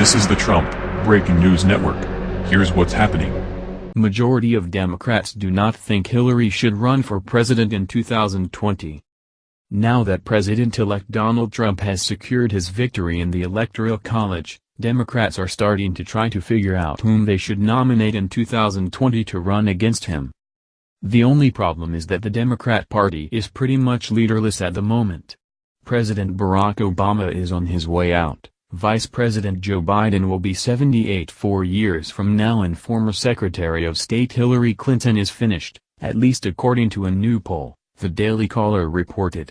This is the Trump Breaking News Network. Here's what's happening. Majority of Democrats do not think Hillary should run for president in 2020. Now that President-elect Donald Trump has secured his victory in the Electoral College, Democrats are starting to try to figure out whom they should nominate in 2020 to run against him. The only problem is that the Democrat Party is pretty much leaderless at the moment. President Barack Obama is on his way out. Vice President Joe Biden will be 78 four years from now and former Secretary of State Hillary Clinton is finished, at least according to a new poll, the Daily Caller reported.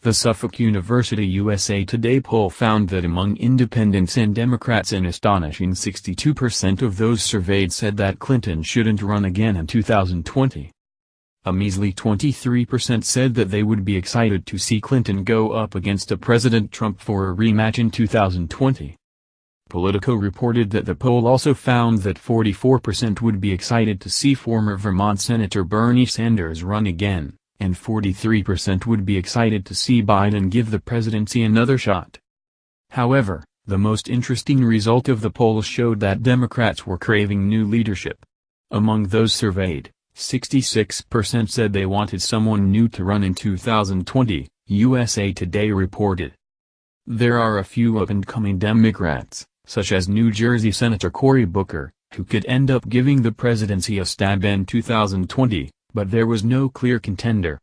The Suffolk University USA Today poll found that among independents and Democrats an astonishing 62% of those surveyed said that Clinton shouldn't run again in 2020. A measly 23% said that they would be excited to see Clinton go up against a President Trump for a rematch in 2020. Politico reported that the poll also found that 44% would be excited to see former Vermont Senator Bernie Sanders run again, and 43% would be excited to see Biden give the presidency another shot. However, the most interesting result of the poll showed that Democrats were craving new leadership. Among those surveyed, 66% said they wanted someone new to run in 2020, USA Today reported. There are a few up-and-coming Democrats, such as New Jersey Senator Cory Booker, who could end up giving the presidency a stab in 2020, but there was no clear contender.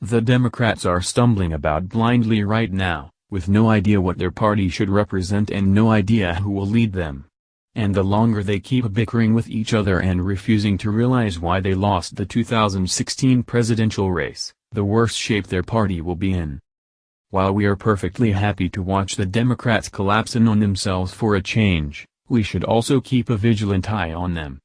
The Democrats are stumbling about blindly right now, with no idea what their party should represent and no idea who will lead them. And the longer they keep bickering with each other and refusing to realize why they lost the 2016 presidential race, the worse shape their party will be in. While we are perfectly happy to watch the Democrats collapse in on themselves for a change, we should also keep a vigilant eye on them.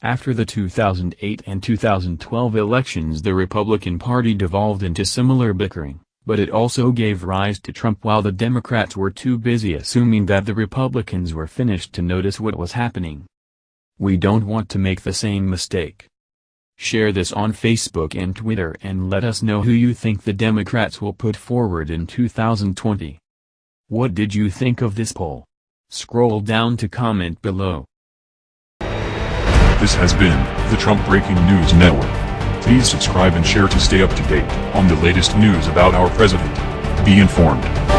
After the 2008 and 2012 elections the Republican Party devolved into similar bickering but it also gave rise to Trump while the Democrats were too busy assuming that the Republicans were finished to notice what was happening. We don't want to make the same mistake. Share this on Facebook and Twitter and let us know who you think the Democrats will put forward in 2020. What did you think of this poll? Scroll down to comment below. This has been the Trump Breaking News Network. Please subscribe and share to stay up to date on the latest news about our president. Be informed.